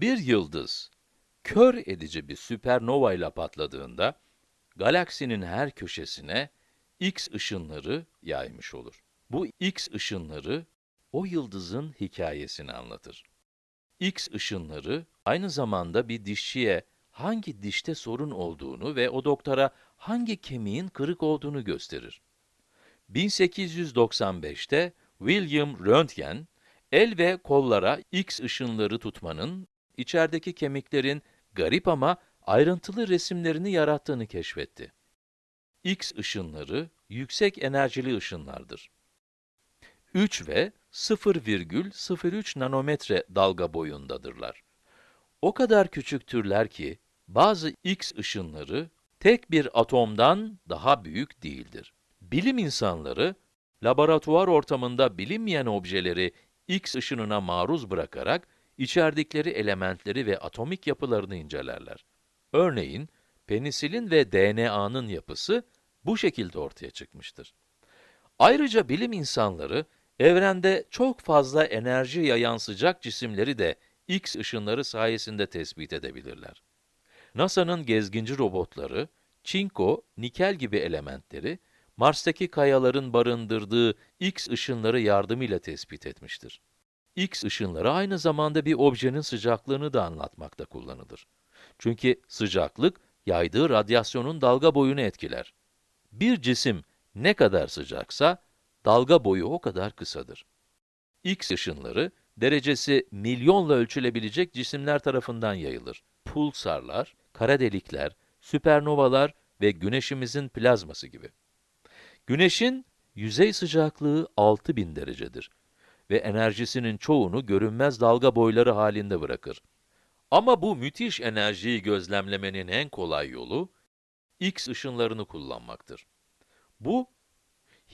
Bir yıldız, kör edici bir süpernova ile patladığında, galaksinin her köşesine X ışınları yaymış olur. Bu X ışınları, o yıldızın hikayesini anlatır. X ışınları, aynı zamanda bir dişçiye hangi dişte sorun olduğunu ve o doktora hangi kemiğin kırık olduğunu gösterir. 1895'te William Röntgen, el ve kollara X ışınları tutmanın, içerideki kemiklerin garip ama ayrıntılı resimlerini yarattığını keşfetti. X ışınları, yüksek enerjili ışınlardır. 3 ve 0,03 nanometre dalga boyundadırlar. O kadar küçüktürler ki, bazı X ışınları tek bir atomdan daha büyük değildir. Bilim insanları, laboratuvar ortamında bilinmeyen objeleri X ışınına maruz bırakarak, içerdikleri elementleri ve atomik yapılarını incelerler. Örneğin, penisilin ve DNA'nın yapısı bu şekilde ortaya çıkmıştır. Ayrıca bilim insanları, evrende çok fazla enerji yayan sıcak cisimleri de X ışınları sayesinde tespit edebilirler. NASA'nın gezginci robotları, çinko, nikel gibi elementleri, Mars'taki kayaların barındırdığı X ışınları yardımıyla tespit etmiştir. X ışınları aynı zamanda bir objenin sıcaklığını da anlatmakta kullanılır. Çünkü sıcaklık, yaydığı radyasyonun dalga boyunu etkiler. Bir cisim ne kadar sıcaksa, dalga boyu o kadar kısadır. X ışınları, derecesi milyonla ölçülebilecek cisimler tarafından yayılır. Pulsarlar, kara delikler, süpernovalar ve güneşimizin plazması gibi. Güneşin yüzey sıcaklığı 6000 derecedir ve enerjisinin çoğunu görünmez dalga boyları halinde bırakır. Ama bu müthiş enerjiyi gözlemlemenin en kolay yolu, X ışınlarını kullanmaktır. Bu,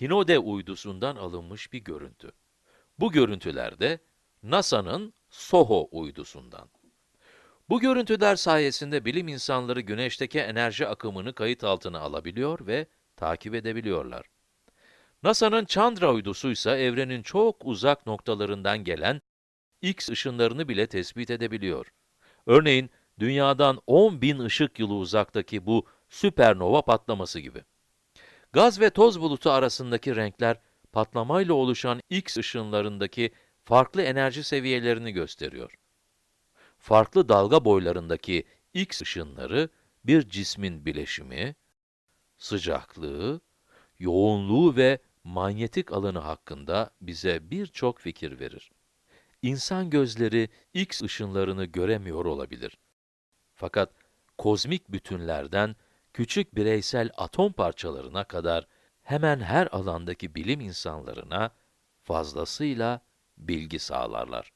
Hinode uydusundan alınmış bir görüntü. Bu görüntüler de NASA'nın SOHO uydusundan. Bu görüntüler sayesinde bilim insanları güneşteki enerji akımını kayıt altına alabiliyor ve takip edebiliyorlar. NASA'nın Chandra uydusu ise evrenin çok uzak noktalarından gelen X ışınlarını bile tespit edebiliyor. Örneğin, dünyadan 10 bin ışık yılı uzaktaki bu süpernova patlaması gibi. Gaz ve toz bulutu arasındaki renkler, patlamayla oluşan X ışınlarındaki farklı enerji seviyelerini gösteriyor. Farklı dalga boylarındaki X ışınları, bir cismin bileşimi, sıcaklığı, yoğunluğu ve manyetik alanı hakkında bize birçok fikir verir. İnsan gözleri X ışınlarını göremiyor olabilir. Fakat kozmik bütünlerden küçük bireysel atom parçalarına kadar hemen her alandaki bilim insanlarına fazlasıyla bilgi sağlarlar.